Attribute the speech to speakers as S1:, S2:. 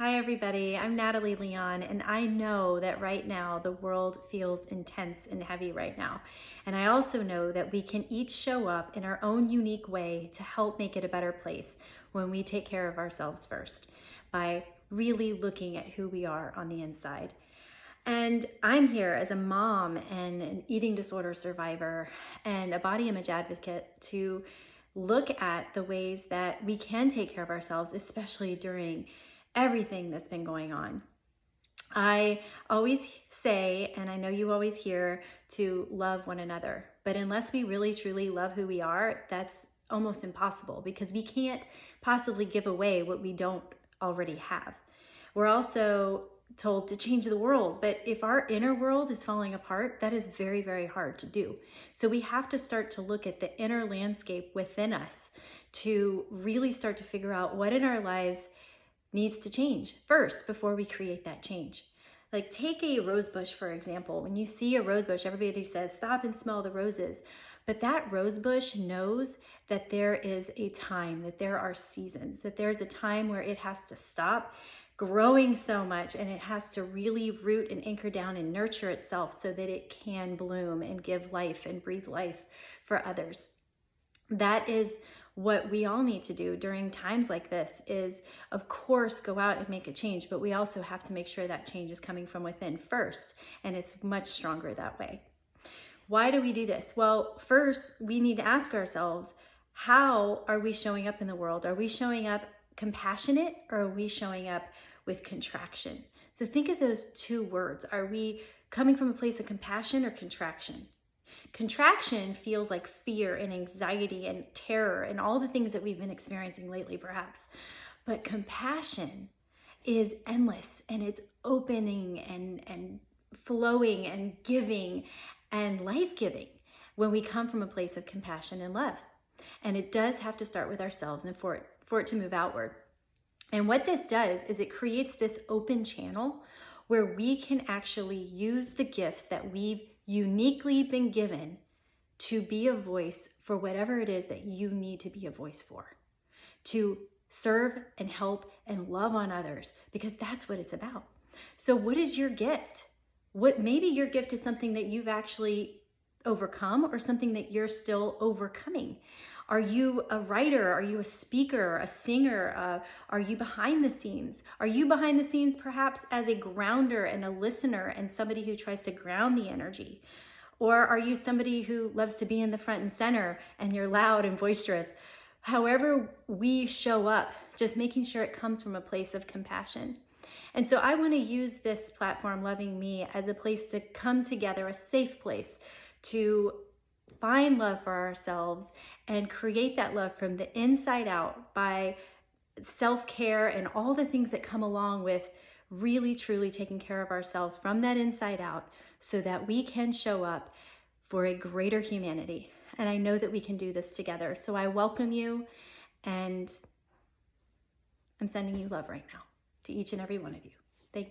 S1: Hi, everybody. I'm Natalie Leon, and I know that right now the world feels intense and heavy right now. And I also know that we can each show up in our own unique way to help make it a better place when we take care of ourselves first by really looking at who we are on the inside. And I'm here as a mom and an eating disorder survivor and a body image advocate to look at the ways that we can take care of ourselves, especially during everything that's been going on. I always say, and I know you always hear, to love one another. But unless we really truly love who we are, that's almost impossible because we can't possibly give away what we don't already have. We're also told to change the world, but if our inner world is falling apart, that is very, very hard to do. So we have to start to look at the inner landscape within us to really start to figure out what in our lives needs to change first before we create that change. Like take a rose bush, for example. When you see a rose bush, everybody says, stop and smell the roses. But that rose bush knows that there is a time, that there are seasons, that there's a time where it has to stop growing so much and it has to really root and anchor down and nurture itself so that it can bloom and give life and breathe life for others. That is what we all need to do during times like this is of course go out and make a change but we also have to make sure that change is coming from within first and it's much stronger that way. Why do we do this? Well first we need to ask ourselves how are we showing up in the world? Are we showing up compassionate or are we showing up with contraction? So think of those two words. Are we coming from a place of compassion or contraction Contraction feels like fear and anxiety and terror and all the things that we've been experiencing lately, perhaps. But compassion is endless and it's opening and, and flowing and giving and life giving when we come from a place of compassion and love. And it does have to start with ourselves and for it, for it to move outward. And what this does is it creates this open channel where we can actually use the gifts that we've uniquely been given to be a voice for whatever it is that you need to be a voice for, to serve and help and love on others, because that's what it's about. So, what is your gift? What maybe your gift is something that you've actually overcome or something that you're still overcoming. Are you a writer? Are you a speaker, a singer? Uh, are you behind the scenes? Are you behind the scenes perhaps as a grounder and a listener and somebody who tries to ground the energy? Or are you somebody who loves to be in the front and center and you're loud and boisterous? However we show up, just making sure it comes from a place of compassion. And so I want to use this platform, Loving Me, as a place to come together, a safe place to find love for ourselves and create that love from the inside out by self-care and all the things that come along with really truly taking care of ourselves from that inside out so that we can show up for a greater humanity. And I know that we can do this together. So I welcome you and I'm sending you love right now to each and every one of you.